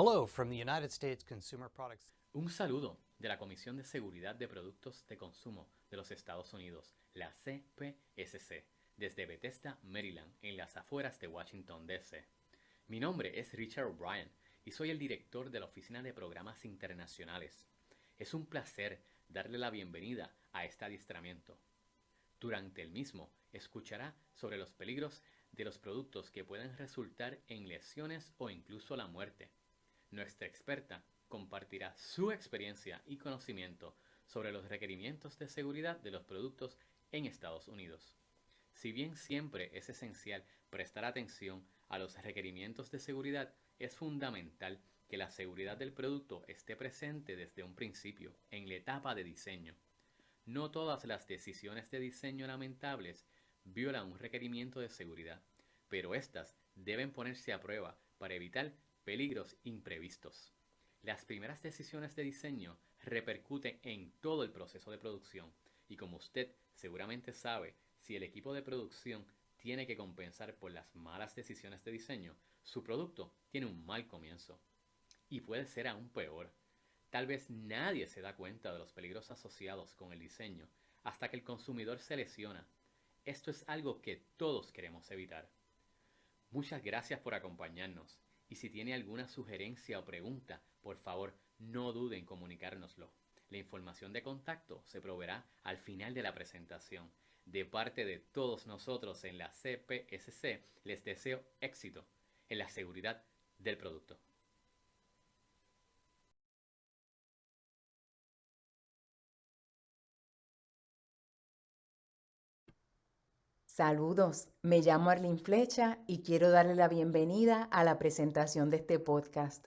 Hello from the United States Consumer Products. Un saludo de la Comisión de Seguridad de Productos de Consumo de los Estados Unidos, la CPSC, desde Bethesda, Maryland, en las afueras de Washington, D.C. Mi nombre es Richard O'Brien y soy el director de la Oficina de Programas Internacionales. Es un placer darle la bienvenida a este adiestramiento. Durante el mismo, escuchará sobre los peligros de los productos que pueden resultar en lesiones o incluso la muerte. Nuestra experta compartirá su experiencia y conocimiento sobre los requerimientos de seguridad de los productos en Estados Unidos. Si bien siempre es esencial prestar atención a los requerimientos de seguridad, es fundamental que la seguridad del producto esté presente desde un principio, en la etapa de diseño. No todas las decisiones de diseño lamentables violan un requerimiento de seguridad, pero éstas deben ponerse a prueba para evitar peligros imprevistos. Las primeras decisiones de diseño repercuten en todo el proceso de producción y como usted seguramente sabe, si el equipo de producción tiene que compensar por las malas decisiones de diseño, su producto tiene un mal comienzo. Y puede ser aún peor. Tal vez nadie se da cuenta de los peligros asociados con el diseño hasta que el consumidor se lesiona. Esto es algo que todos queremos evitar. Muchas gracias por acompañarnos y si tiene alguna sugerencia o pregunta, por favor no dude en comunicárnoslo. La información de contacto se proveerá al final de la presentación. De parte de todos nosotros en la CPSC, les deseo éxito en la seguridad del producto. Saludos, me llamo Arlene Flecha y quiero darle la bienvenida a la presentación de este podcast.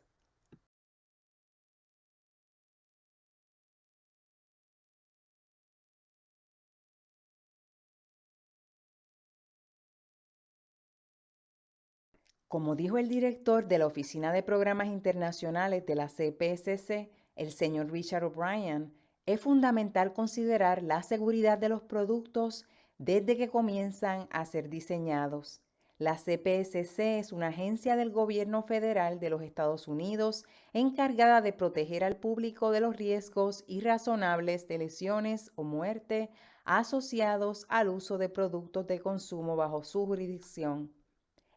Como dijo el director de la Oficina de Programas Internacionales de la CPSC, el señor Richard O'Brien, es fundamental considerar la seguridad de los productos desde que comienzan a ser diseñados. La CPSC es una agencia del gobierno federal de los Estados Unidos encargada de proteger al público de los riesgos irrazonables de lesiones o muerte asociados al uso de productos de consumo bajo su jurisdicción.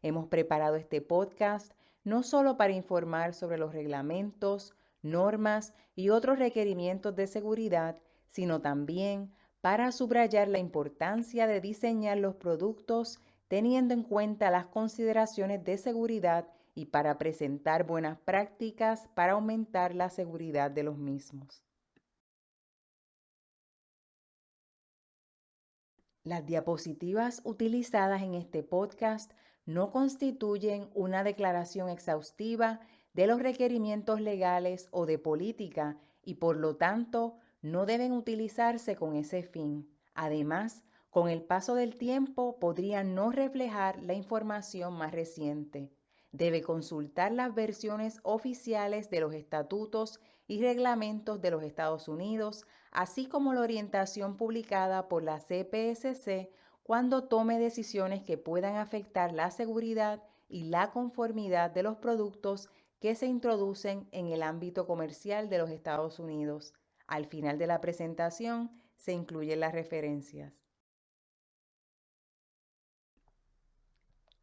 Hemos preparado este podcast no solo para informar sobre los reglamentos, normas y otros requerimientos de seguridad, sino también para subrayar la importancia de diseñar los productos teniendo en cuenta las consideraciones de seguridad y para presentar buenas prácticas para aumentar la seguridad de los mismos. Las diapositivas utilizadas en este podcast no constituyen una declaración exhaustiva de los requerimientos legales o de política y por lo tanto no deben utilizarse con ese fin. Además, con el paso del tiempo podrían no reflejar la información más reciente. Debe consultar las versiones oficiales de los estatutos y reglamentos de los Estados Unidos, así como la orientación publicada por la CPSC cuando tome decisiones que puedan afectar la seguridad y la conformidad de los productos que se introducen en el ámbito comercial de los Estados Unidos. Al final de la presentación se incluyen las referencias.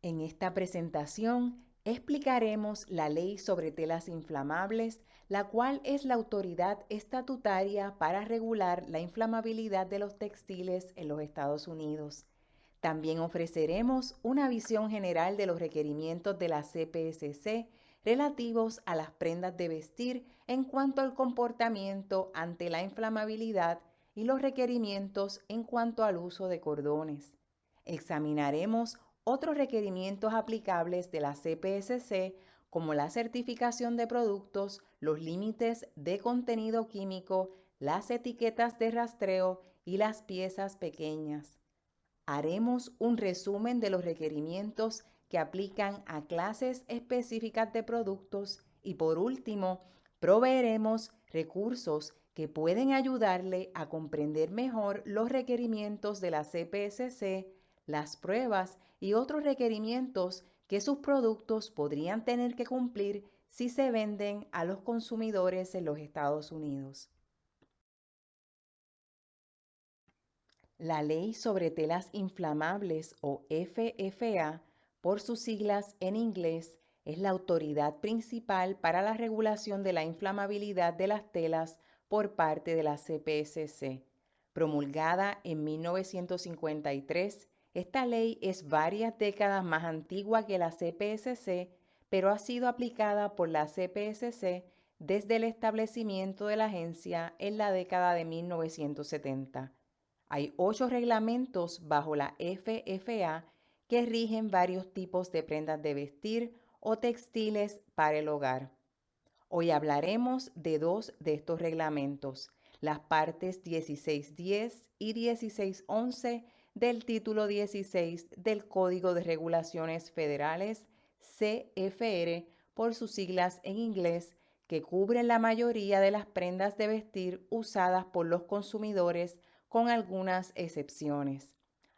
En esta presentación explicaremos la ley sobre telas inflamables, la cual es la autoridad estatutaria para regular la inflamabilidad de los textiles en los Estados Unidos. También ofreceremos una visión general de los requerimientos de la CPSC relativos a las prendas de vestir en cuanto al comportamiento ante la inflamabilidad y los requerimientos en cuanto al uso de cordones. Examinaremos otros requerimientos aplicables de la CPSC como la certificación de productos, los límites de contenido químico, las etiquetas de rastreo y las piezas pequeñas. Haremos un resumen de los requerimientos que aplican a clases específicas de productos y por último, proveeremos recursos que pueden ayudarle a comprender mejor los requerimientos de la CPSC, las pruebas y otros requerimientos que sus productos podrían tener que cumplir si se venden a los consumidores en los Estados Unidos. La Ley sobre Telas Inflamables o FFA, por sus siglas en inglés, es la autoridad principal para la regulación de la inflamabilidad de las telas por parte de la CPSC. Promulgada en 1953, esta ley es varias décadas más antigua que la CPSC, pero ha sido aplicada por la CPSC desde el establecimiento de la agencia en la década de 1970. Hay ocho reglamentos bajo la FFA que rigen varios tipos de prendas de vestir o textiles para el hogar. Hoy hablaremos de dos de estos reglamentos, las partes 1610 y 1611 del título 16 del Código de Regulaciones Federales CFR por sus siglas en inglés que cubren la mayoría de las prendas de vestir usadas por los consumidores con algunas excepciones.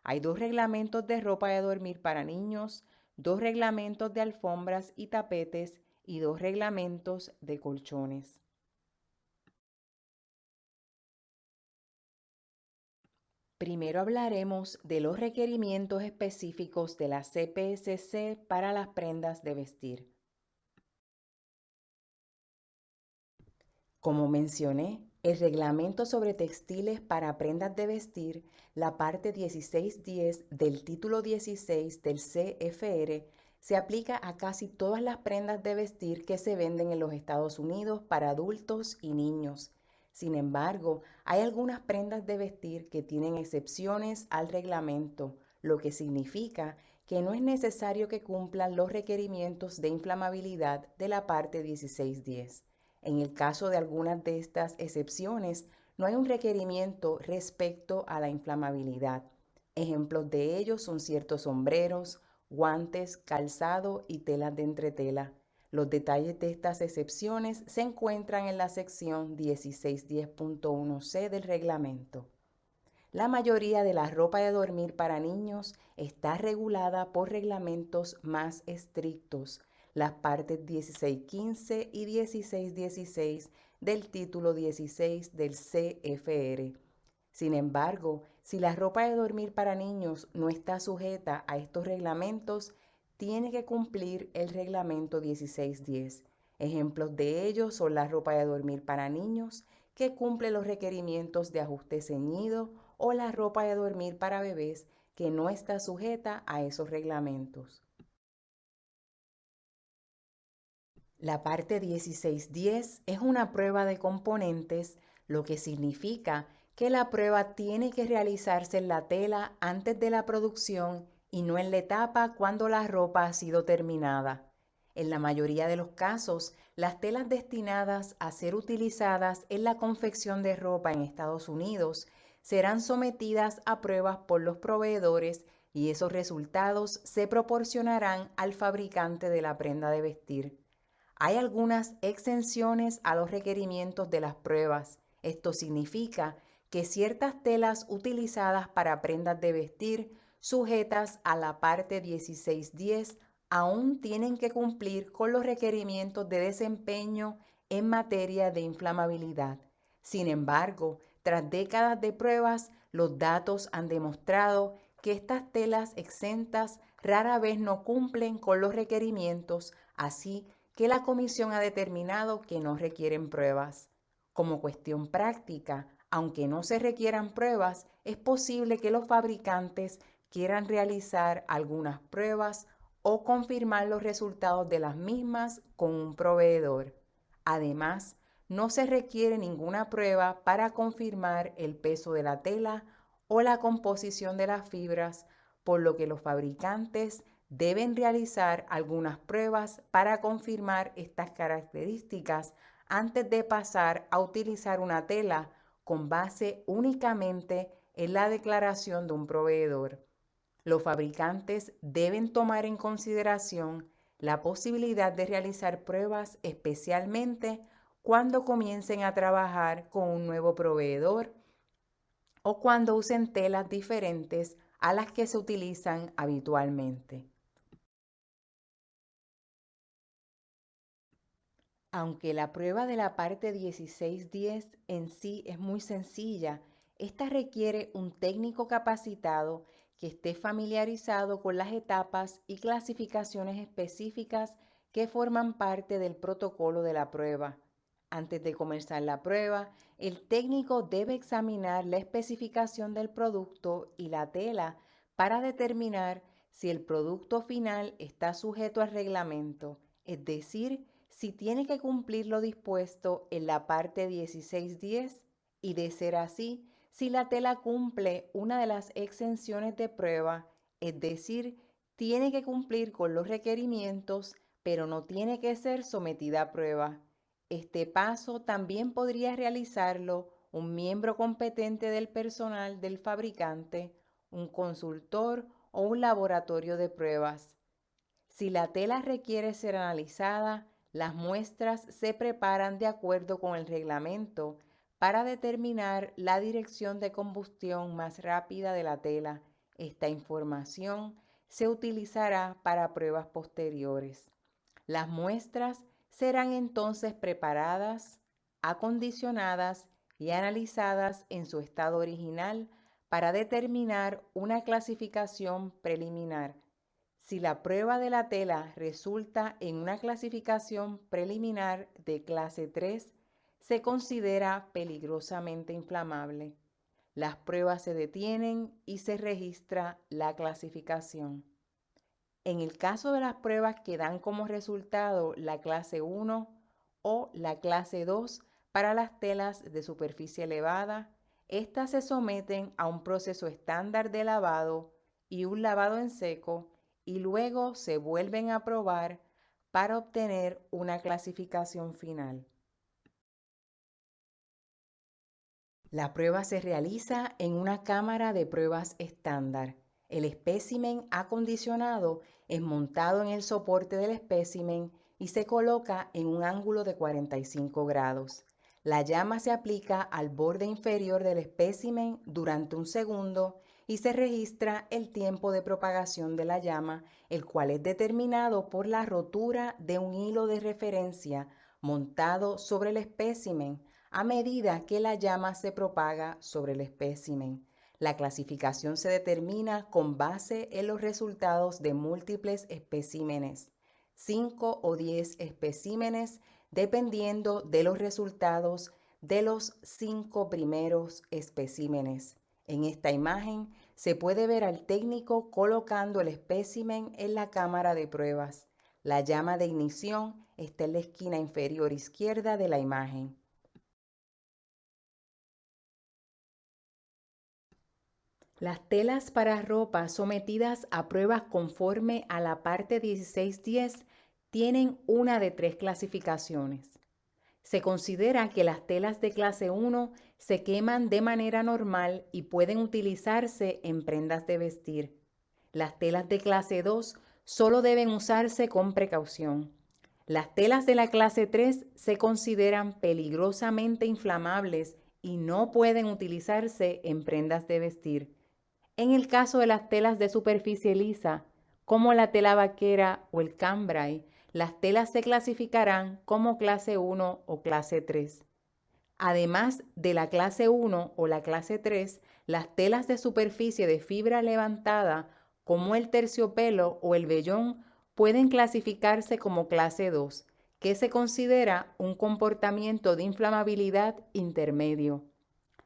Hay dos reglamentos de ropa de dormir para niños, dos reglamentos de alfombras y tapetes y dos reglamentos de colchones. Primero hablaremos de los requerimientos específicos de la CPSC para las prendas de vestir. Como mencioné, el reglamento sobre textiles para prendas de vestir, la parte 1610 del título 16 del CFR, se aplica a casi todas las prendas de vestir que se venden en los Estados Unidos para adultos y niños. Sin embargo, hay algunas prendas de vestir que tienen excepciones al reglamento, lo que significa que no es necesario que cumplan los requerimientos de inflamabilidad de la parte 1610. En el caso de algunas de estas excepciones, no hay un requerimiento respecto a la inflamabilidad. Ejemplos de ellos son ciertos sombreros, guantes, calzado y telas de entretela. Los detalles de estas excepciones se encuentran en la sección 1610.1c del reglamento. La mayoría de la ropa de dormir para niños está regulada por reglamentos más estrictos, las partes 1615 y 1616 del título 16 del CFR. Sin embargo, si la ropa de dormir para niños no está sujeta a estos reglamentos, tiene que cumplir el reglamento 1610. Ejemplos de ellos son la ropa de dormir para niños, que cumple los requerimientos de ajuste ceñido, o la ropa de dormir para bebés, que no está sujeta a esos reglamentos. La parte 1610 es una prueba de componentes, lo que significa que la prueba tiene que realizarse en la tela antes de la producción y no en la etapa cuando la ropa ha sido terminada. En la mayoría de los casos, las telas destinadas a ser utilizadas en la confección de ropa en Estados Unidos serán sometidas a pruebas por los proveedores y esos resultados se proporcionarán al fabricante de la prenda de vestir. Hay algunas exenciones a los requerimientos de las pruebas. Esto significa que ciertas telas utilizadas para prendas de vestir sujetas a la parte 1610 aún tienen que cumplir con los requerimientos de desempeño en materia de inflamabilidad. Sin embargo, tras décadas de pruebas, los datos han demostrado que estas telas exentas rara vez no cumplen con los requerimientos, así que la comisión ha determinado que no requieren pruebas. Como cuestión práctica, aunque no se requieran pruebas, es posible que los fabricantes quieran realizar algunas pruebas o confirmar los resultados de las mismas con un proveedor. Además, no se requiere ninguna prueba para confirmar el peso de la tela o la composición de las fibras, por lo que los fabricantes deben realizar algunas pruebas para confirmar estas características antes de pasar a utilizar una tela con base únicamente en la declaración de un proveedor. Los fabricantes deben tomar en consideración la posibilidad de realizar pruebas especialmente cuando comiencen a trabajar con un nuevo proveedor o cuando usen telas diferentes a las que se utilizan habitualmente. Aunque la prueba de la parte 1610 en sí es muy sencilla, esta requiere un técnico capacitado que esté familiarizado con las etapas y clasificaciones específicas que forman parte del protocolo de la prueba. Antes de comenzar la prueba, el técnico debe examinar la especificación del producto y la tela para determinar si el producto final está sujeto al reglamento, es decir, si tiene que cumplir lo dispuesto en la parte 1610 y de ser así, si la tela cumple una de las exenciones de prueba, es decir, tiene que cumplir con los requerimientos, pero no tiene que ser sometida a prueba. Este paso también podría realizarlo un miembro competente del personal del fabricante, un consultor o un laboratorio de pruebas. Si la tela requiere ser analizada, las muestras se preparan de acuerdo con el reglamento para determinar la dirección de combustión más rápida de la tela. Esta información se utilizará para pruebas posteriores. Las muestras serán entonces preparadas, acondicionadas y analizadas en su estado original para determinar una clasificación preliminar. Si la prueba de la tela resulta en una clasificación preliminar de clase 3, se considera peligrosamente inflamable. Las pruebas se detienen y se registra la clasificación. En el caso de las pruebas que dan como resultado la clase 1 o la clase 2 para las telas de superficie elevada, estas se someten a un proceso estándar de lavado y un lavado en seco y luego se vuelven a probar para obtener una clasificación final. La prueba se realiza en una cámara de pruebas estándar. El espécimen acondicionado es montado en el soporte del espécimen y se coloca en un ángulo de 45 grados. La llama se aplica al borde inferior del espécimen durante un segundo y se registra el tiempo de propagación de la llama, el cual es determinado por la rotura de un hilo de referencia montado sobre el espécimen a medida que la llama se propaga sobre el espécimen. La clasificación se determina con base en los resultados de múltiples especímenes, 5 o 10 especímenes, dependiendo de los resultados de los cinco primeros especímenes. En esta imagen se puede ver al técnico colocando el espécimen en la cámara de pruebas. La llama de ignición está en la esquina inferior izquierda de la imagen. Las telas para ropa sometidas a pruebas conforme a la parte 1610 tienen una de tres clasificaciones. Se considera que las telas de clase 1 se queman de manera normal y pueden utilizarse en prendas de vestir. Las telas de clase 2 solo deben usarse con precaución. Las telas de la clase 3 se consideran peligrosamente inflamables y no pueden utilizarse en prendas de vestir. En el caso de las telas de superficie lisa, como la tela vaquera o el cambrai, las telas se clasificarán como clase 1 o clase 3. Además de la clase 1 o la clase 3, las telas de superficie de fibra levantada, como el terciopelo o el vellón, pueden clasificarse como clase 2, que se considera un comportamiento de inflamabilidad intermedio.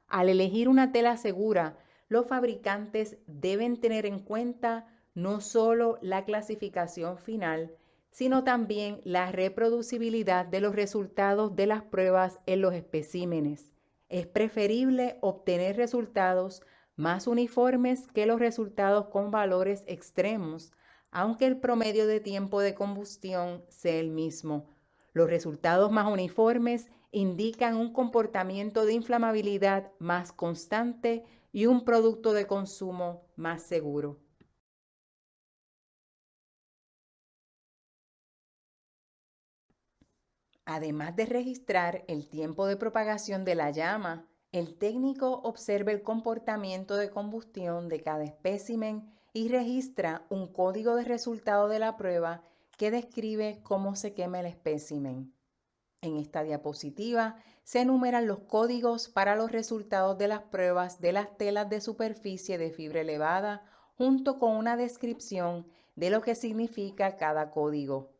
Al elegir una tela segura, los fabricantes deben tener en cuenta no solo la clasificación final, sino también la reproducibilidad de los resultados de las pruebas en los especímenes. Es preferible obtener resultados más uniformes que los resultados con valores extremos, aunque el promedio de tiempo de combustión sea el mismo. Los resultados más uniformes indican un comportamiento de inflamabilidad más constante y un producto de consumo más seguro. Además de registrar el tiempo de propagación de la llama, el técnico observa el comportamiento de combustión de cada espécimen y registra un código de resultado de la prueba que describe cómo se quema el espécimen. En esta diapositiva se enumeran los códigos para los resultados de las pruebas de las telas de superficie de fibra elevada junto con una descripción de lo que significa cada código.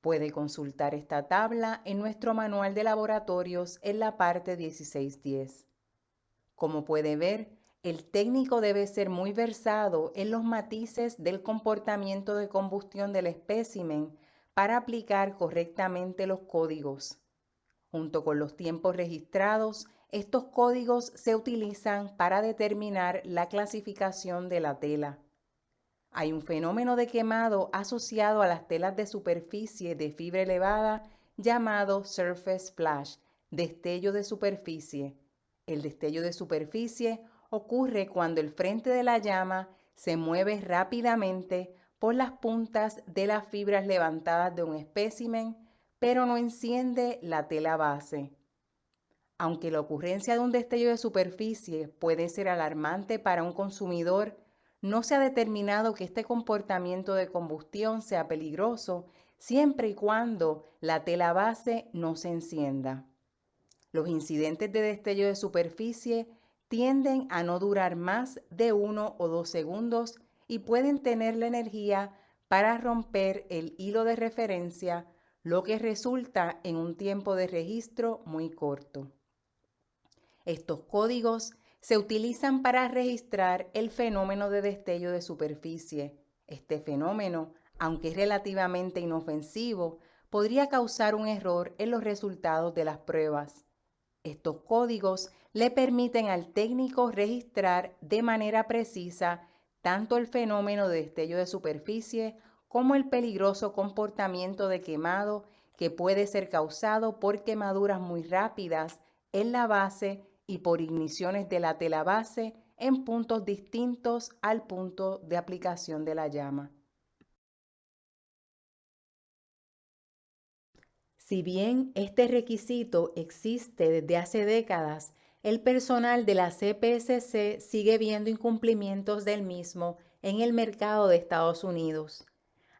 Puede consultar esta tabla en nuestro manual de laboratorios en la parte 1610. Como puede ver, el técnico debe ser muy versado en los matices del comportamiento de combustión del espécimen para aplicar correctamente los códigos. Junto con los tiempos registrados, estos códigos se utilizan para determinar la clasificación de la tela. Hay un fenómeno de quemado asociado a las telas de superficie de fibra elevada llamado surface flash, destello de superficie. El destello de superficie ocurre cuando el frente de la llama se mueve rápidamente por las puntas de las fibras levantadas de un espécimen, pero no enciende la tela base. Aunque la ocurrencia de un destello de superficie puede ser alarmante para un consumidor, no se ha determinado que este comportamiento de combustión sea peligroso siempre y cuando la tela base no se encienda. Los incidentes de destello de superficie tienden a no durar más de uno o dos segundos y pueden tener la energía para romper el hilo de referencia, lo que resulta en un tiempo de registro muy corto. Estos códigos se utilizan para registrar el fenómeno de destello de superficie. Este fenómeno, aunque es relativamente inofensivo, podría causar un error en los resultados de las pruebas. Estos códigos le permiten al técnico registrar de manera precisa tanto el fenómeno de destello de superficie como el peligroso comportamiento de quemado que puede ser causado por quemaduras muy rápidas en la base y por igniciones de la tela base en puntos distintos al punto de aplicación de la llama. Si bien este requisito existe desde hace décadas, el personal de la CPSC sigue viendo incumplimientos del mismo en el mercado de Estados Unidos.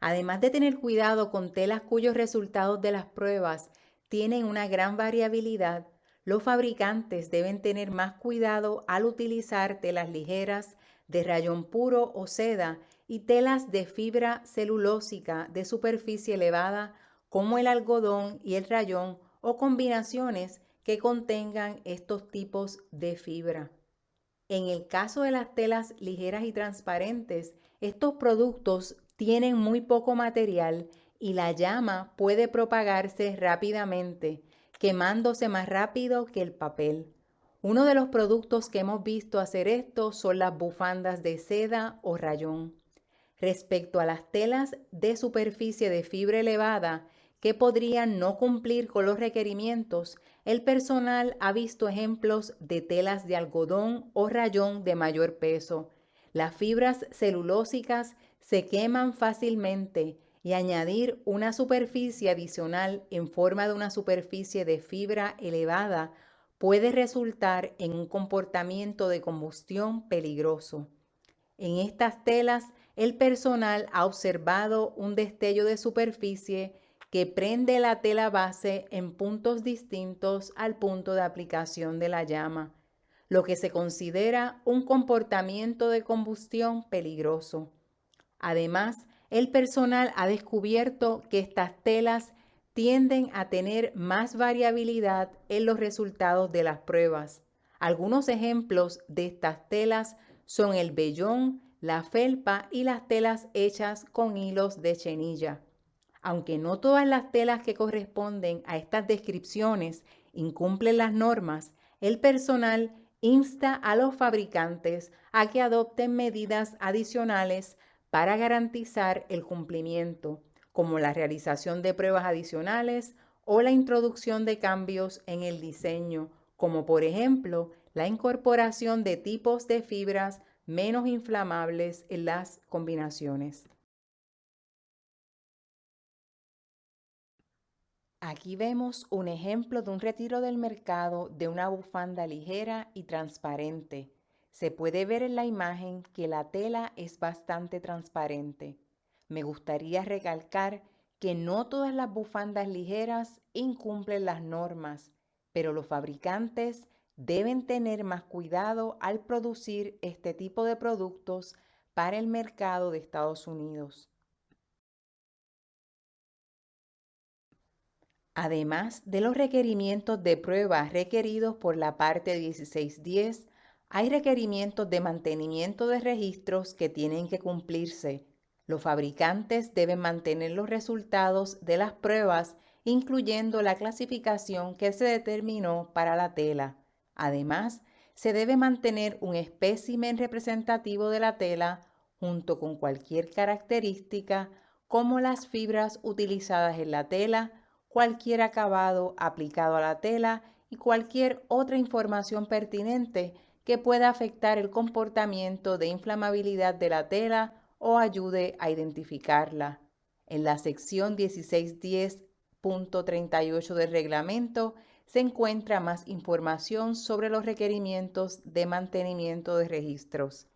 Además de tener cuidado con telas cuyos resultados de las pruebas tienen una gran variabilidad, los fabricantes deben tener más cuidado al utilizar telas ligeras, de rayón puro o seda y telas de fibra celulósica de superficie elevada como el algodón y el rayón o combinaciones que contengan estos tipos de fibra. En el caso de las telas ligeras y transparentes, estos productos tienen muy poco material y la llama puede propagarse rápidamente, quemándose más rápido que el papel. Uno de los productos que hemos visto hacer esto son las bufandas de seda o rayón. Respecto a las telas de superficie de fibra elevada que podrían no cumplir con los requerimientos, el personal ha visto ejemplos de telas de algodón o rayón de mayor peso. Las fibras celulósicas se queman fácilmente y añadir una superficie adicional en forma de una superficie de fibra elevada puede resultar en un comportamiento de combustión peligroso. En estas telas, el personal ha observado un destello de superficie que prende la tela base en puntos distintos al punto de aplicación de la llama, lo que se considera un comportamiento de combustión peligroso. Además, el personal ha descubierto que estas telas tienden a tener más variabilidad en los resultados de las pruebas. Algunos ejemplos de estas telas son el vellón, la felpa y las telas hechas con hilos de chenilla. Aunque no todas las telas que corresponden a estas descripciones incumplen las normas, el personal insta a los fabricantes a que adopten medidas adicionales para garantizar el cumplimiento, como la realización de pruebas adicionales o la introducción de cambios en el diseño, como por ejemplo la incorporación de tipos de fibras menos inflamables en las combinaciones. Aquí vemos un ejemplo de un retiro del mercado de una bufanda ligera y transparente. Se puede ver en la imagen que la tela es bastante transparente. Me gustaría recalcar que no todas las bufandas ligeras incumplen las normas, pero los fabricantes deben tener más cuidado al producir este tipo de productos para el mercado de Estados Unidos. Además de los requerimientos de prueba requeridos por la parte 1610, hay requerimientos de mantenimiento de registros que tienen que cumplirse. Los fabricantes deben mantener los resultados de las pruebas, incluyendo la clasificación que se determinó para la tela. Además, se debe mantener un espécimen representativo de la tela junto con cualquier característica como las fibras utilizadas en la tela, cualquier acabado aplicado a la tela y cualquier otra información pertinente que pueda afectar el comportamiento de inflamabilidad de la tela o ayude a identificarla. En la sección 1610.38 del reglamento se encuentra más información sobre los requerimientos de mantenimiento de registros.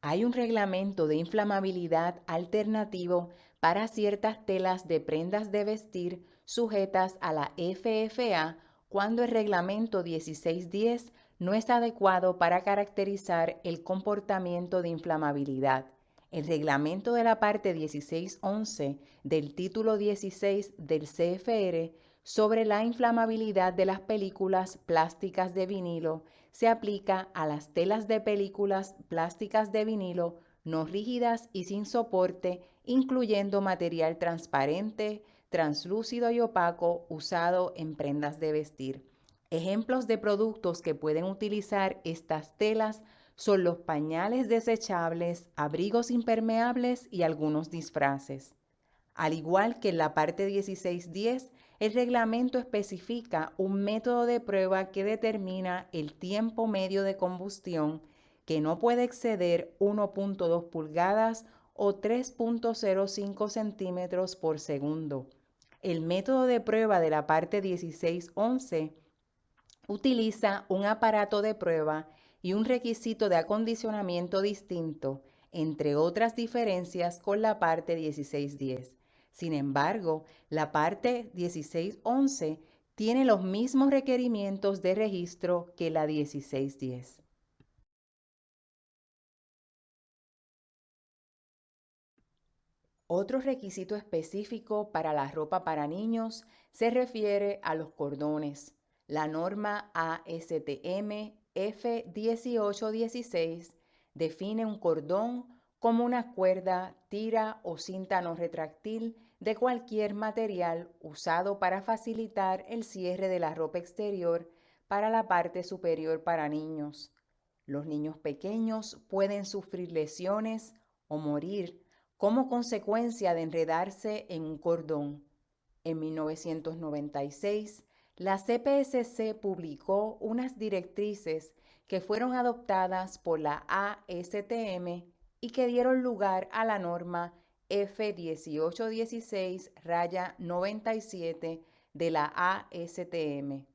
Hay un reglamento de inflamabilidad alternativo para ciertas telas de prendas de vestir sujetas a la FFA cuando el reglamento 1610 no es adecuado para caracterizar el comportamiento de inflamabilidad. El reglamento de la parte 1611 del título 16 del CFR sobre la inflamabilidad de las películas plásticas de vinilo se aplica a las telas de películas plásticas de vinilo no rígidas y sin soporte, incluyendo material transparente, translúcido y opaco usado en prendas de vestir. Ejemplos de productos que pueden utilizar estas telas son los pañales desechables, abrigos impermeables y algunos disfraces. Al igual que en la parte 1610, el reglamento especifica un método de prueba que determina el tiempo medio de combustión que no puede exceder 1.2 pulgadas o 3.05 centímetros por segundo. El método de prueba de la parte 1611 utiliza un aparato de prueba y un requisito de acondicionamiento distinto, entre otras diferencias con la parte 1610. Sin embargo, la parte 1611 tiene los mismos requerimientos de registro que la 1610. Otro requisito específico para la ropa para niños se refiere a los cordones. La norma ASTM F1816 define un cordón como una cuerda, tira o cinta no retráctil de cualquier material usado para facilitar el cierre de la ropa exterior para la parte superior para niños. Los niños pequeños pueden sufrir lesiones o morir como consecuencia de enredarse en un cordón. En 1996, la CPSC publicó unas directrices que fueron adoptadas por la ASTM y que dieron lugar a la norma F1816 raya 97 de la ASTM.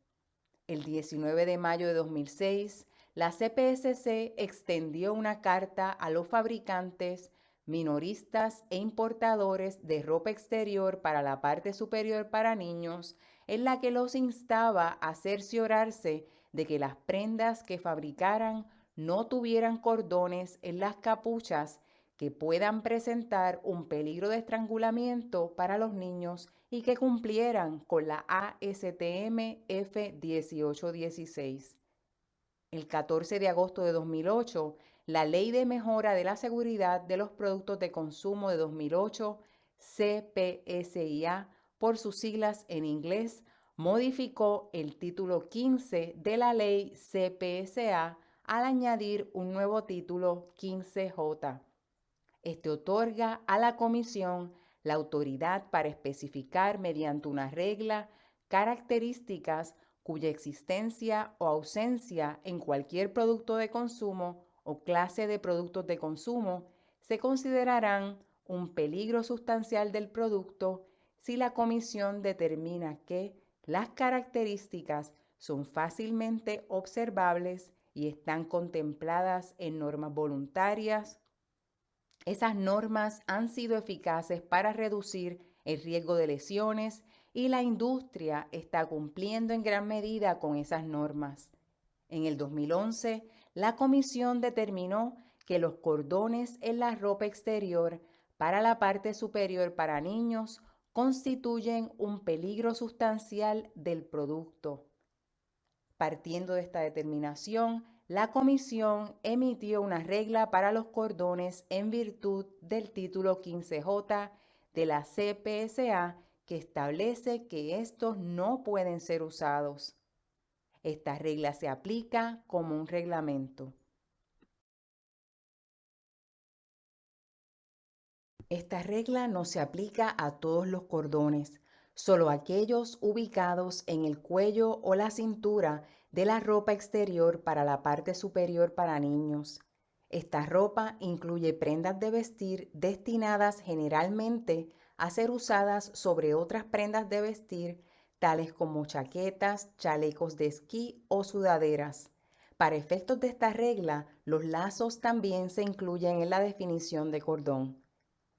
El 19 de mayo de 2006, la CPSC extendió una carta a los fabricantes, minoristas e importadores de ropa exterior para la parte superior para niños, en la que los instaba a cerciorarse de que las prendas que fabricaran no tuvieran cordones en las capuchas que puedan presentar un peligro de estrangulamiento para los niños y que cumplieran con la ASTM F1816. El 14 de agosto de 2008, la Ley de Mejora de la Seguridad de los Productos de Consumo de 2008, CPSIA, por sus siglas en inglés, modificó el título 15 de la ley CPSA al añadir un nuevo título 15J. Este otorga a la Comisión la autoridad para especificar mediante una regla características cuya existencia o ausencia en cualquier producto de consumo o clase de productos de consumo se considerarán un peligro sustancial del producto si la comisión determina que las características son fácilmente observables y están contempladas en normas voluntarias, Esas normas han sido eficaces para reducir el riesgo de lesiones y la industria está cumpliendo en gran medida con esas normas. En el 2011, la comisión determinó que los cordones en la ropa exterior para la parte superior para niños constituyen un peligro sustancial del producto. Partiendo de esta determinación, la Comisión emitió una regla para los cordones en virtud del título 15J de la CPSA que establece que estos no pueden ser usados. Esta regla se aplica como un reglamento. Esta regla no se aplica a todos los cordones, solo aquellos ubicados en el cuello o la cintura de la ropa exterior para la parte superior para niños. Esta ropa incluye prendas de vestir destinadas generalmente a ser usadas sobre otras prendas de vestir, tales como chaquetas, chalecos de esquí o sudaderas. Para efectos de esta regla, los lazos también se incluyen en la definición de cordón.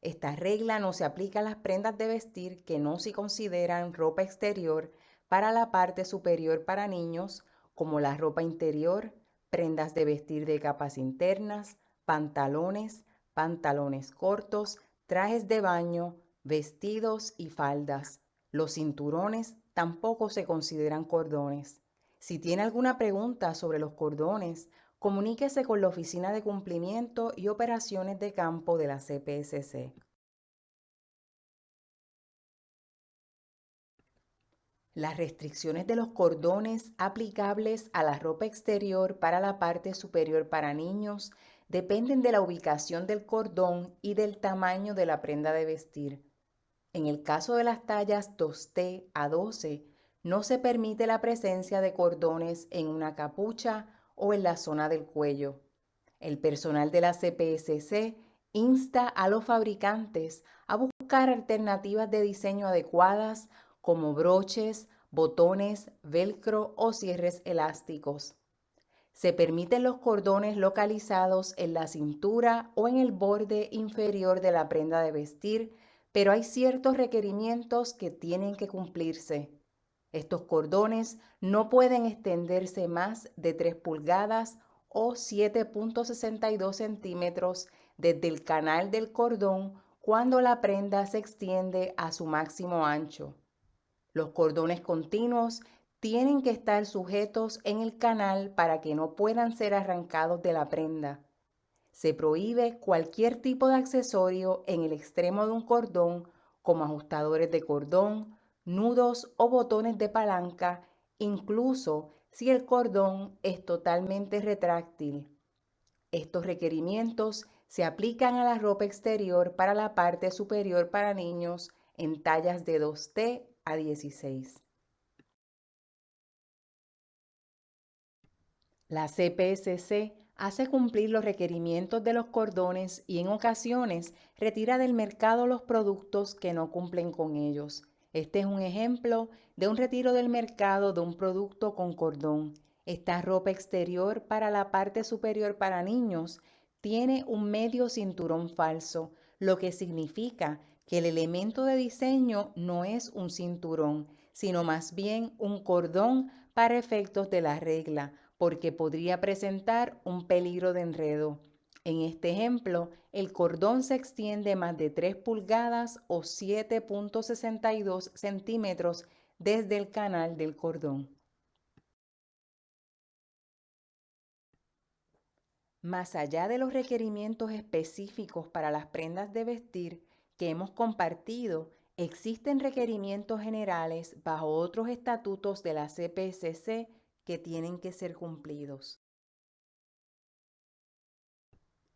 Esta regla no se aplica a las prendas de vestir que no se consideran ropa exterior para la parte superior para niños, como la ropa interior, prendas de vestir de capas internas, pantalones, pantalones cortos, trajes de baño, vestidos y faldas. Los cinturones tampoco se consideran cordones. Si tiene alguna pregunta sobre los cordones comuníquese con la Oficina de Cumplimiento y Operaciones de Campo de la CPSC. Las restricciones de los cordones aplicables a la ropa exterior para la parte superior para niños dependen de la ubicación del cordón y del tamaño de la prenda de vestir. En el caso de las tallas 2T a 12, no se permite la presencia de cordones en una capucha o en la zona del cuello. El personal de la CPSC insta a los fabricantes a buscar alternativas de diseño adecuadas como broches, botones, velcro o cierres elásticos. Se permiten los cordones localizados en la cintura o en el borde inferior de la prenda de vestir, pero hay ciertos requerimientos que tienen que cumplirse. Estos cordones no pueden extenderse más de 3 pulgadas o 7.62 centímetros desde el canal del cordón cuando la prenda se extiende a su máximo ancho. Los cordones continuos tienen que estar sujetos en el canal para que no puedan ser arrancados de la prenda. Se prohíbe cualquier tipo de accesorio en el extremo de un cordón como ajustadores de cordón, nudos o botones de palanca, incluso si el cordón es totalmente retráctil. Estos requerimientos se aplican a la ropa exterior para la parte superior para niños en tallas de 2T a 16. La CPSC hace cumplir los requerimientos de los cordones y en ocasiones retira del mercado los productos que no cumplen con ellos. Este es un ejemplo de un retiro del mercado de un producto con cordón. Esta ropa exterior para la parte superior para niños tiene un medio cinturón falso, lo que significa que el elemento de diseño no es un cinturón, sino más bien un cordón para efectos de la regla, porque podría presentar un peligro de enredo. En este ejemplo, el cordón se extiende más de 3 pulgadas o 7.62 centímetros desde el canal del cordón. Más allá de los requerimientos específicos para las prendas de vestir que hemos compartido, existen requerimientos generales bajo otros estatutos de la CPSC que tienen que ser cumplidos.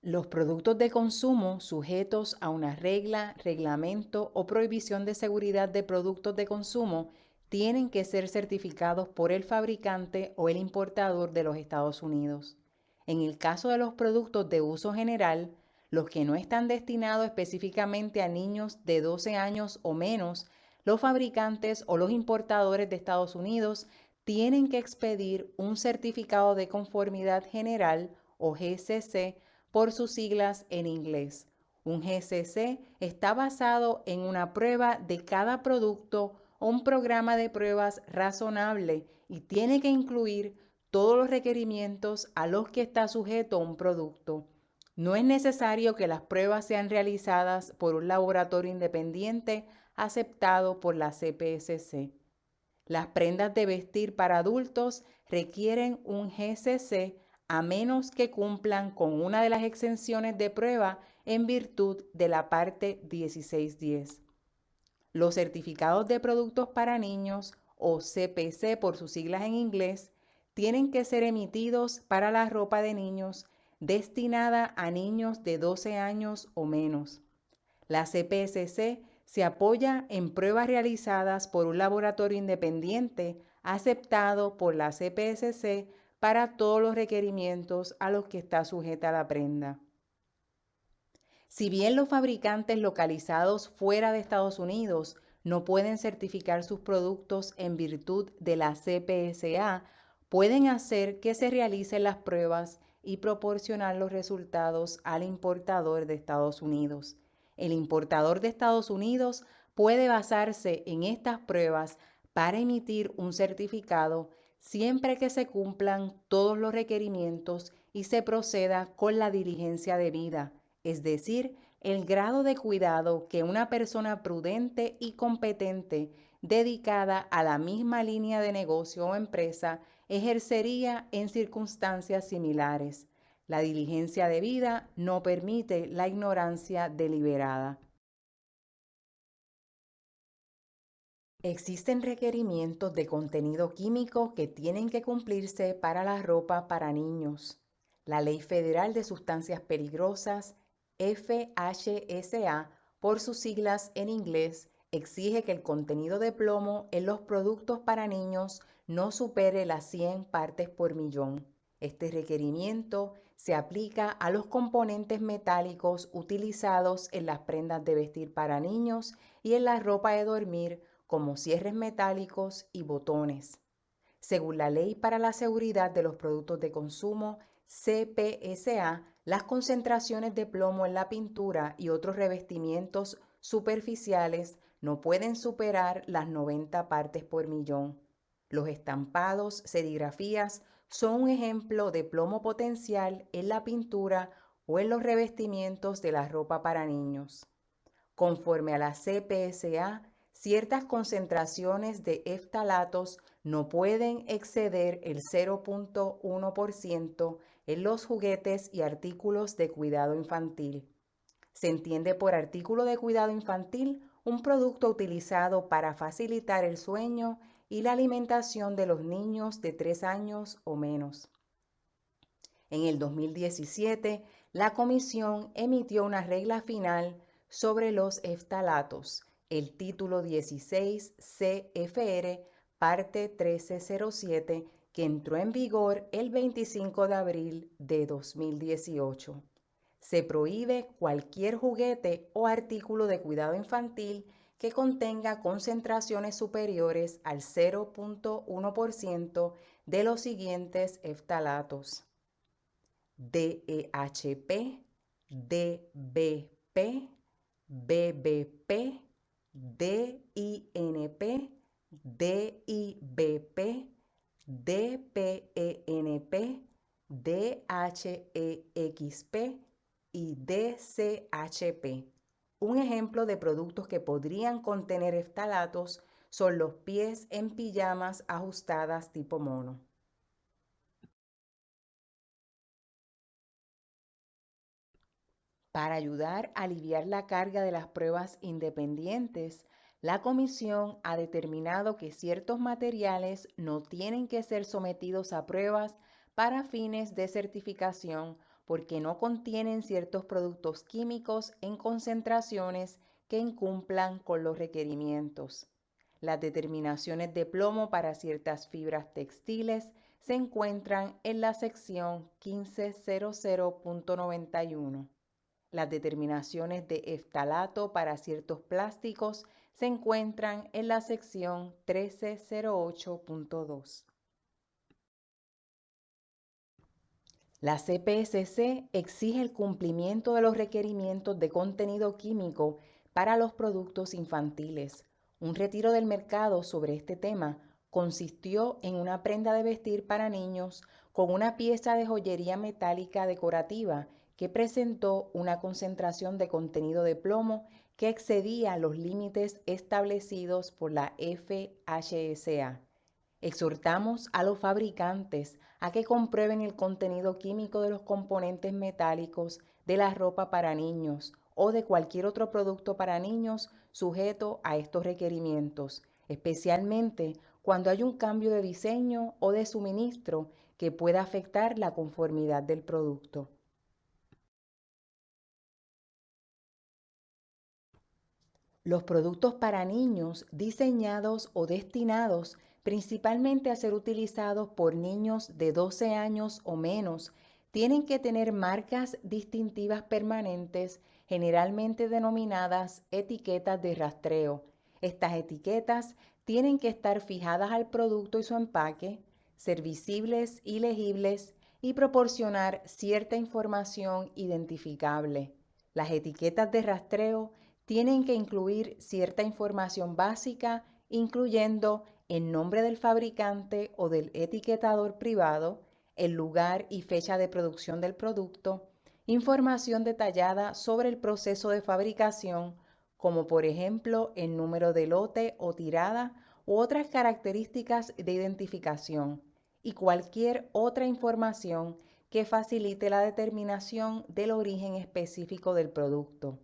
Los productos de consumo sujetos a una regla, reglamento o prohibición de seguridad de productos de consumo tienen que ser certificados por el fabricante o el importador de los Estados Unidos. En el caso de los productos de uso general, los que no están destinados específicamente a niños de 12 años o menos, los fabricantes o los importadores de Estados Unidos tienen que expedir un certificado de conformidad general o GCC por sus siglas en inglés, Un GCC está basado en una prueba de cada producto o un programa de pruebas razonable y tiene que incluir todos los requerimientos a los que está sujeto un producto. No es necesario que las pruebas sean realizadas por un laboratorio independiente aceptado por la CPSC. Las prendas de vestir para adultos requieren un GCC a menos que cumplan con una de las exenciones de prueba en virtud de la parte 1610. Los certificados de productos para niños o CPC por sus siglas en inglés tienen que ser emitidos para la ropa de niños destinada a niños de 12 años o menos. La CPSC se apoya en pruebas realizadas por un laboratorio independiente aceptado por la CPSC para todos los requerimientos a los que está sujeta la prenda. Si bien los fabricantes localizados fuera de Estados Unidos no pueden certificar sus productos en virtud de la CPSA, pueden hacer que se realicen las pruebas y proporcionar los resultados al importador de Estados Unidos. El importador de Estados Unidos puede basarse en estas pruebas para emitir un certificado siempre que se cumplan todos los requerimientos y se proceda con la diligencia debida, es decir, el grado de cuidado que una persona prudente y competente dedicada a la misma línea de negocio o empresa ejercería en circunstancias similares. La diligencia debida no permite la ignorancia deliberada. Existen requerimientos de contenido químico que tienen que cumplirse para la ropa para niños. La Ley Federal de Sustancias Peligrosas, FHSA, por sus siglas en inglés, exige que el contenido de plomo en los productos para niños no supere las 100 partes por millón. Este requerimiento se aplica a los componentes metálicos utilizados en las prendas de vestir para niños y en la ropa de dormir como cierres metálicos y botones. Según la Ley para la Seguridad de los Productos de Consumo, CPSA, las concentraciones de plomo en la pintura y otros revestimientos superficiales no pueden superar las 90 partes por millón. Los estampados, serigrafías son un ejemplo de plomo potencial en la pintura o en los revestimientos de la ropa para niños. Conforme a la CPSA, ciertas concentraciones de eftalatos no pueden exceder el 0.1% en los juguetes y artículos de cuidado infantil. Se entiende por artículo de cuidado infantil un producto utilizado para facilitar el sueño y la alimentación de los niños de 3 años o menos. En el 2017, la Comisión emitió una regla final sobre los eftalatos el título 16 CFR, parte 1307, que entró en vigor el 25 de abril de 2018. Se prohíbe cualquier juguete o artículo de cuidado infantil que contenga concentraciones superiores al 0.1% de los siguientes eftalatos. DEHP, DBP, BBP, DINP, DIBP, DPENP, DHEXP y DCHP. Un ejemplo de productos que podrían contener eftalatos son los pies en pijamas ajustadas tipo mono. Para ayudar a aliviar la carga de las pruebas independientes, la comisión ha determinado que ciertos materiales no tienen que ser sometidos a pruebas para fines de certificación porque no contienen ciertos productos químicos en concentraciones que incumplan con los requerimientos. Las determinaciones de plomo para ciertas fibras textiles se encuentran en la sección 1500.91. Las determinaciones de eftalato para ciertos plásticos se encuentran en la sección 1308.2. La CPSC exige el cumplimiento de los requerimientos de contenido químico para los productos infantiles. Un retiro del mercado sobre este tema consistió en una prenda de vestir para niños con una pieza de joyería metálica decorativa que presentó una concentración de contenido de plomo que excedía los límites establecidos por la FHSA. Exhortamos a los fabricantes a que comprueben el contenido químico de los componentes metálicos de la ropa para niños o de cualquier otro producto para niños sujeto a estos requerimientos, especialmente cuando hay un cambio de diseño o de suministro que pueda afectar la conformidad del producto. Los productos para niños diseñados o destinados principalmente a ser utilizados por niños de 12 años o menos, tienen que tener marcas distintivas permanentes, generalmente denominadas etiquetas de rastreo. Estas etiquetas tienen que estar fijadas al producto y su empaque, ser visibles y legibles y proporcionar cierta información identificable. Las etiquetas de rastreo tienen que incluir cierta información básica, incluyendo el nombre del fabricante o del etiquetador privado, el lugar y fecha de producción del producto, información detallada sobre el proceso de fabricación, como por ejemplo el número de lote o tirada u otras características de identificación, y cualquier otra información que facilite la determinación del origen específico del producto.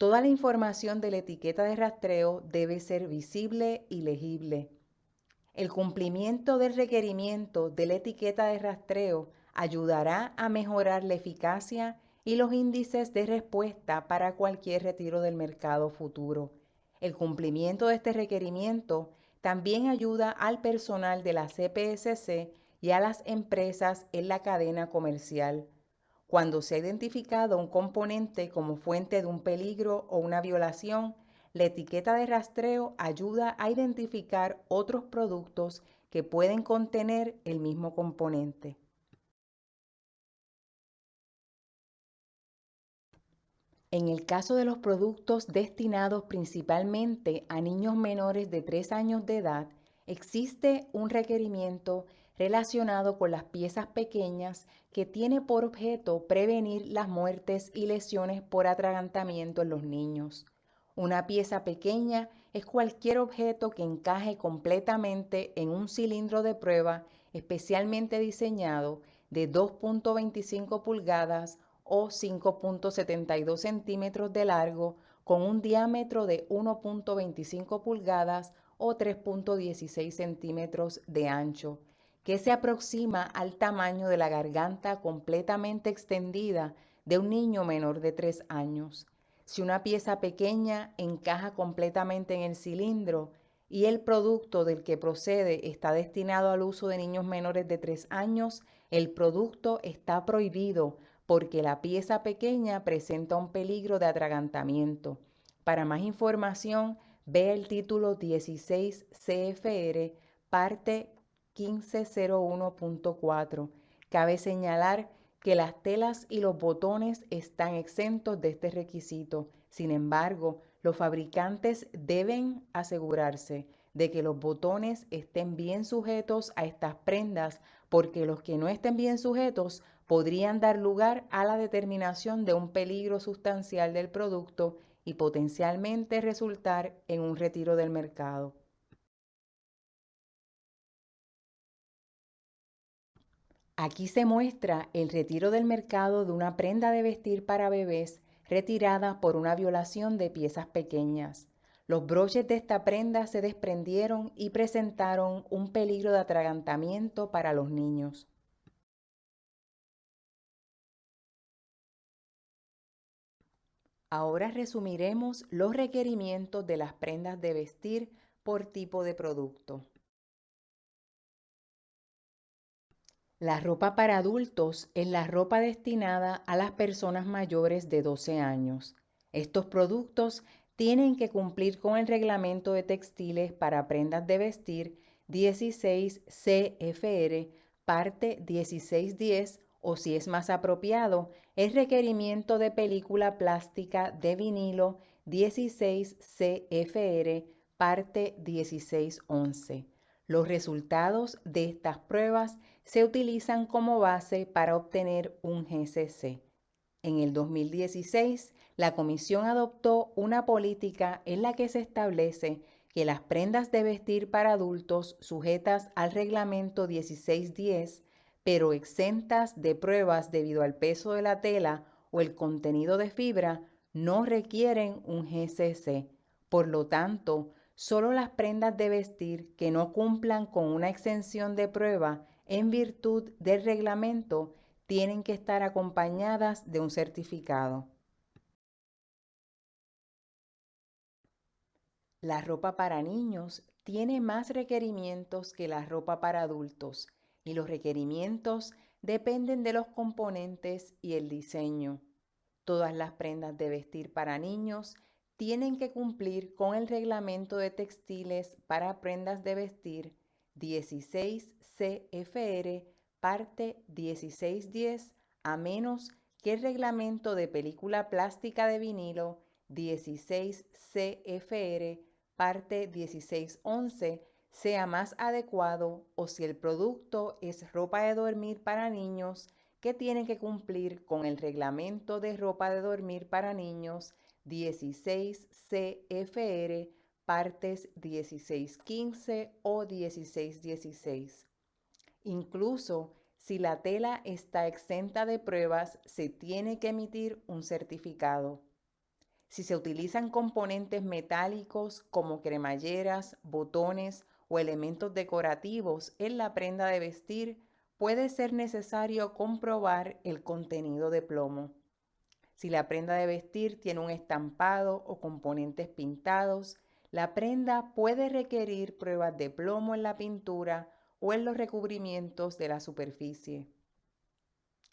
Toda la información de la etiqueta de rastreo debe ser visible y legible. El cumplimiento del requerimiento de la etiqueta de rastreo ayudará a mejorar la eficacia y los índices de respuesta para cualquier retiro del mercado futuro. El cumplimiento de este requerimiento también ayuda al personal de la CPSC y a las empresas en la cadena comercial cuando se ha identificado un componente como fuente de un peligro o una violación, la etiqueta de rastreo ayuda a identificar otros productos que pueden contener el mismo componente. En el caso de los productos destinados principalmente a niños menores de 3 años de edad, existe un requerimiento relacionado con las piezas pequeñas que tiene por objeto prevenir las muertes y lesiones por atragantamiento en los niños. Una pieza pequeña es cualquier objeto que encaje completamente en un cilindro de prueba especialmente diseñado de 2.25 pulgadas o 5.72 centímetros de largo con un diámetro de 1.25 pulgadas o 3.16 centímetros de ancho que se aproxima al tamaño de la garganta completamente extendida de un niño menor de 3 años. Si una pieza pequeña encaja completamente en el cilindro y el producto del que procede está destinado al uso de niños menores de 3 años, el producto está prohibido porque la pieza pequeña presenta un peligro de atragantamiento. Para más información, ve el título 16 CFR, parte 1501.4. Cabe señalar que las telas y los botones están exentos de este requisito. Sin embargo, los fabricantes deben asegurarse de que los botones estén bien sujetos a estas prendas porque los que no estén bien sujetos podrían dar lugar a la determinación de un peligro sustancial del producto y potencialmente resultar en un retiro del mercado. Aquí se muestra el retiro del mercado de una prenda de vestir para bebés retirada por una violación de piezas pequeñas. Los broches de esta prenda se desprendieron y presentaron un peligro de atragantamiento para los niños. Ahora resumiremos los requerimientos de las prendas de vestir por tipo de producto. La ropa para adultos es la ropa destinada a las personas mayores de 12 años. Estos productos tienen que cumplir con el reglamento de textiles para prendas de vestir 16 CFR, parte 1610 o si es más apropiado, el requerimiento de película plástica de vinilo 16 CFR, parte 1611. Los resultados de estas pruebas se utilizan como base para obtener un GCC. En el 2016, la Comisión adoptó una política en la que se establece que las prendas de vestir para adultos sujetas al reglamento 1610 pero exentas de pruebas debido al peso de la tela o el contenido de fibra, no requieren un GCC. Por lo tanto, solo las prendas de vestir que no cumplan con una exención de prueba en virtud del reglamento tienen que estar acompañadas de un certificado. La ropa para niños tiene más requerimientos que la ropa para adultos y los requerimientos dependen de los componentes y el diseño. Todas las prendas de vestir para niños tienen que cumplir con el reglamento de textiles para prendas de vestir 16 CFR, parte 1610, a menos que el reglamento de película plástica de vinilo 16 CFR, parte 1611, sea más adecuado o si el producto es ropa de dormir para niños que tiene que cumplir con el reglamento de ropa de dormir para niños 16 CFR partes 1615 o 1616. Incluso si la tela está exenta de pruebas, se tiene que emitir un certificado. Si se utilizan componentes metálicos como cremalleras, botones o elementos decorativos en la prenda de vestir, puede ser necesario comprobar el contenido de plomo. Si la prenda de vestir tiene un estampado o componentes pintados, la prenda puede requerir pruebas de plomo en la pintura o en los recubrimientos de la superficie.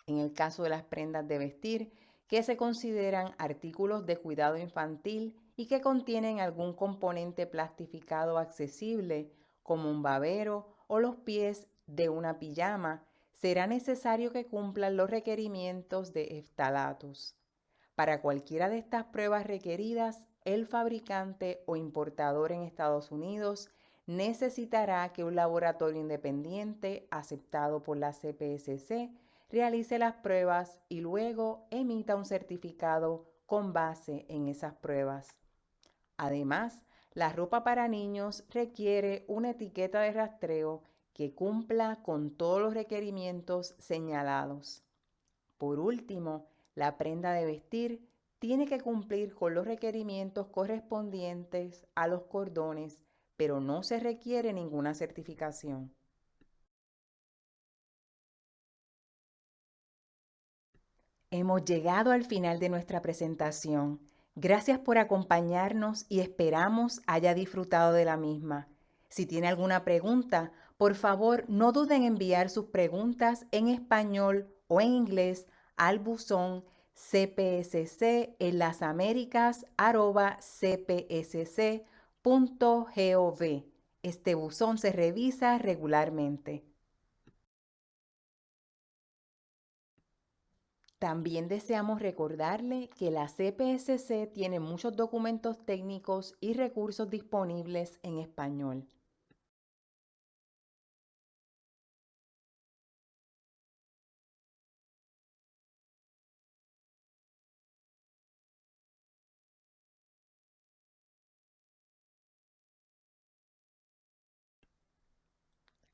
En el caso de las prendas de vestir, que se consideran artículos de cuidado infantil y que contienen algún componente plastificado accesible como un babero o los pies de una pijama, será necesario que cumplan los requerimientos de eftalatos. Para cualquiera de estas pruebas requeridas, el fabricante o importador en Estados Unidos necesitará que un laboratorio independiente aceptado por la CPSC realice las pruebas y luego emita un certificado con base en esas pruebas. Además, la ropa para niños requiere una etiqueta de rastreo que cumpla con todos los requerimientos señalados. Por último, la prenda de vestir tiene que cumplir con los requerimientos correspondientes a los cordones, pero no se requiere ninguna certificación. Hemos llegado al final de nuestra presentación. Gracias por acompañarnos y esperamos haya disfrutado de la misma. Si tiene alguna pregunta, por favor no duden en enviar sus preguntas en español o en inglés al buzón cpsc en las cpsc.gov. Este buzón se revisa regularmente. También deseamos recordarle que la CPSC tiene muchos documentos técnicos y recursos disponibles en español.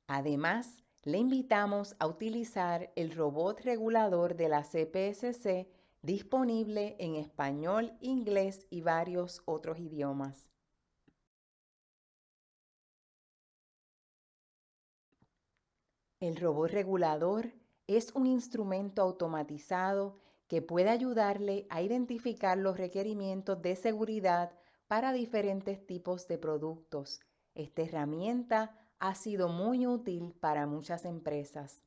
Además, le invitamos a utilizar el robot regulador de la CPSC disponible en español, inglés y varios otros idiomas. El robot regulador es un instrumento automatizado que puede ayudarle a identificar los requerimientos de seguridad para diferentes tipos de productos. Esta herramienta ha sido muy útil para muchas empresas.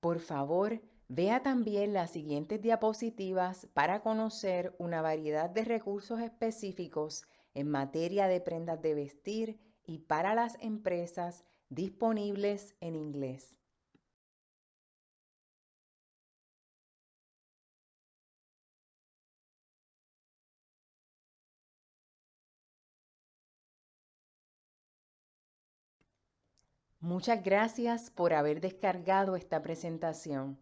Por favor, vea también las siguientes diapositivas para conocer una variedad de recursos específicos en materia de prendas de vestir y para las empresas disponibles en inglés. Muchas gracias por haber descargado esta presentación.